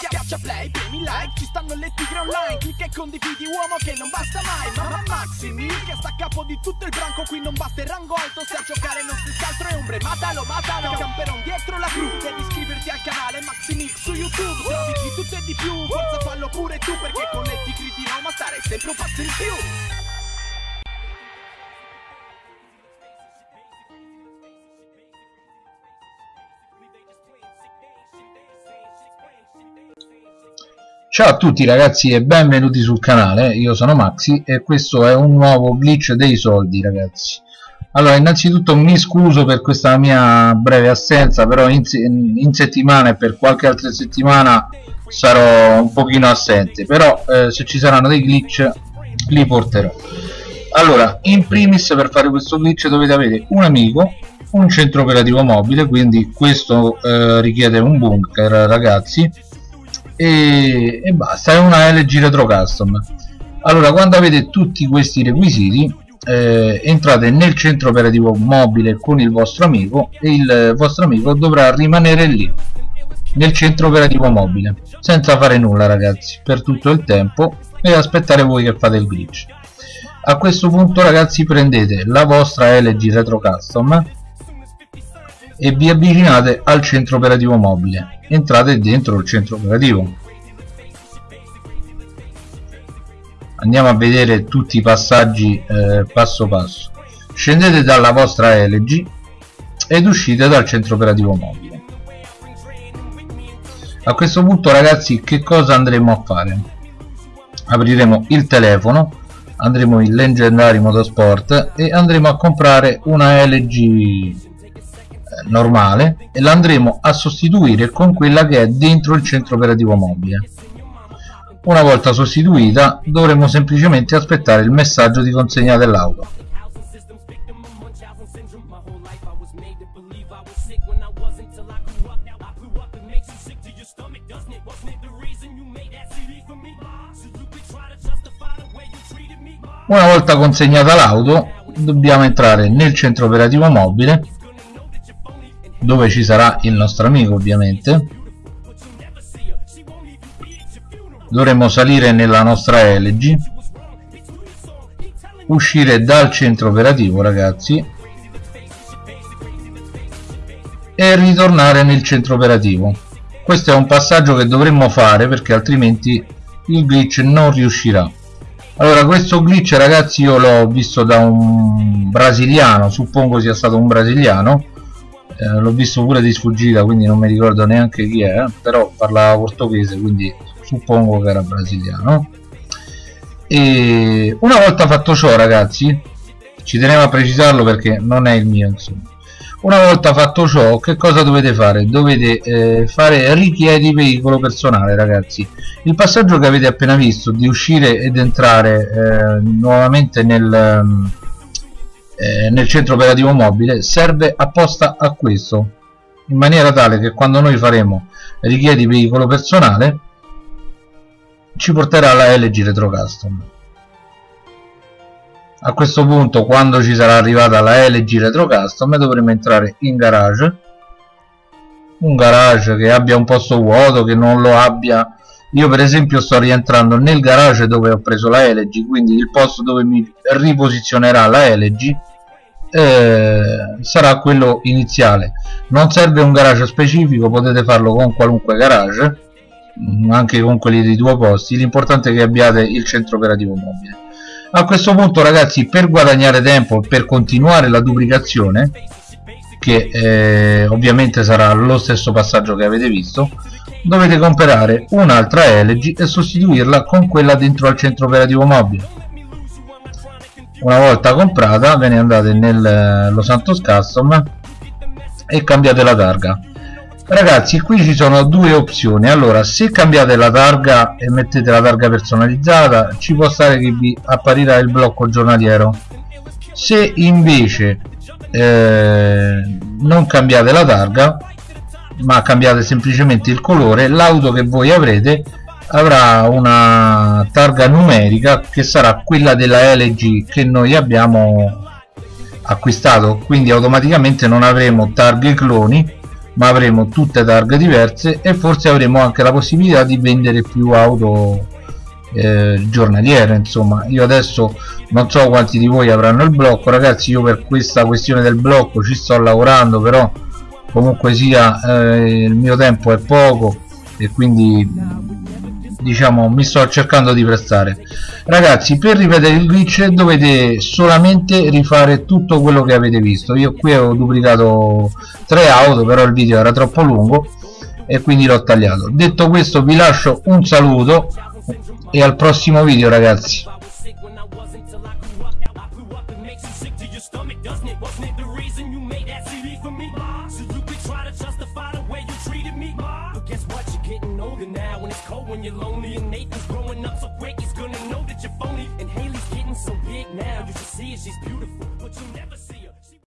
Schiaccia play, premi like, ci stanno le tigre online. Clicca e condividi uomo che non basta mai. Mamma Maximi, che sta a capo di tutto il branco. Qui non basta il rango alto, se a giocare non si altro è ombre. Matalo, matalo, camperon dietro la cru. Devi iscriverti al canale Maximix su YouTube. Trovi di tutto e di più, forza fallo pure tu Perché con le tigre di Roma stare sempre un passo in più Ciao a tutti ragazzi e benvenuti sul canale, io sono Maxi e questo è un nuovo glitch dei soldi ragazzi. Allora innanzitutto mi scuso per questa mia breve assenza però in, in settimana e per qualche altra settimana sarò un pochino assente però eh, se ci saranno dei glitch li porterò. Allora in primis per fare questo glitch dovete avere un amico un centro operativo mobile quindi questo eh, richiede un bunker ragazzi e, e basta è una LG Retro Custom. Allora quando avete tutti questi requisiti eh, entrate nel centro operativo mobile con il vostro amico e il vostro amico dovrà rimanere lì nel centro operativo mobile senza fare nulla ragazzi per tutto il tempo e aspettare voi che fate il glitch. A questo punto ragazzi prendete la vostra LG Retro Custom e vi avvicinate al centro operativo mobile. Entrate dentro il centro operativo. Andiamo a vedere tutti i passaggi eh, passo passo. Scendete dalla vostra LG ed uscite dal centro operativo mobile. A questo punto ragazzi che cosa andremo a fare? Apriremo il telefono andremo in Legendary Motorsport e andremo a comprare una LG normale e l'andremo a sostituire con quella che è dentro il centro operativo mobile. Una volta sostituita dovremo semplicemente aspettare il messaggio di consegna dell'auto. Una volta consegnata l'auto dobbiamo entrare nel centro operativo mobile dove ci sarà il nostro amico ovviamente. Dovremo salire nella nostra LG uscire dal centro operativo ragazzi e ritornare nel centro operativo. Questo è un passaggio che dovremmo fare perché altrimenti il glitch non riuscirà. Allora questo glitch ragazzi io l'ho visto da un brasiliano suppongo sia stato un brasiliano eh, l'ho visto pure di sfuggita quindi non mi ricordo neanche chi è però parlava portoghese quindi suppongo che era brasiliano. E una volta fatto ciò ragazzi ci tenevo a precisarlo perché non è il mio insomma. Una volta fatto ciò che cosa dovete fare? Dovete eh, fare richiedi veicolo personale ragazzi. Il passaggio che avete appena visto di uscire ed entrare eh, nuovamente nel eh, nel centro operativo mobile serve apposta a questo in maniera tale che quando noi faremo richiedi veicolo personale ci porterà alla LG Retro Custom. A questo punto quando ci sarà arrivata la LG Retro Custom dovremo entrare in garage. Un garage che abbia un posto vuoto che non lo abbia io per esempio sto rientrando nel garage dove ho preso la LG quindi il posto dove mi riposizionerà la LG eh, sarà quello iniziale. Non serve un garage specifico potete farlo con qualunque garage mm, anche con quelli di due posti. L'importante è che abbiate il centro operativo mobile. A questo punto ragazzi per guadagnare tempo per continuare la duplicazione che eh, ovviamente sarà lo stesso passaggio che avete visto dovete comprare un'altra LG e sostituirla con quella dentro al centro operativo mobile. Una volta comprata ve ne andate nel eh, Los Santos Custom e cambiate la targa. Ragazzi qui ci sono due opzioni. Allora se cambiate la targa e mettete la targa personalizzata ci può stare che vi apparirà il blocco giornaliero. Se invece eh, non cambiate la targa ma cambiate semplicemente il colore. L'auto che voi avrete avrà una targa numerica che sarà quella della LG che noi abbiamo acquistato. Quindi automaticamente non avremo targhe cloni ma avremo tutte targhe diverse e forse avremo anche la possibilità di vendere più auto eh, giornaliere insomma. Io adesso non so quanti di voi avranno il blocco. Ragazzi io per questa questione del blocco ci sto lavorando però comunque sia eh, il mio tempo è poco e quindi diciamo mi sto cercando di prestare. Ragazzi per ripetere il glitch dovete solamente rifare tutto quello che avete visto. Io qui ho duplicato tre auto però il video era troppo lungo e quindi l'ho tagliato. Detto questo vi lascio un saluto e al prossimo video ragazzi. So big now you should see it she's beautiful but you'll never see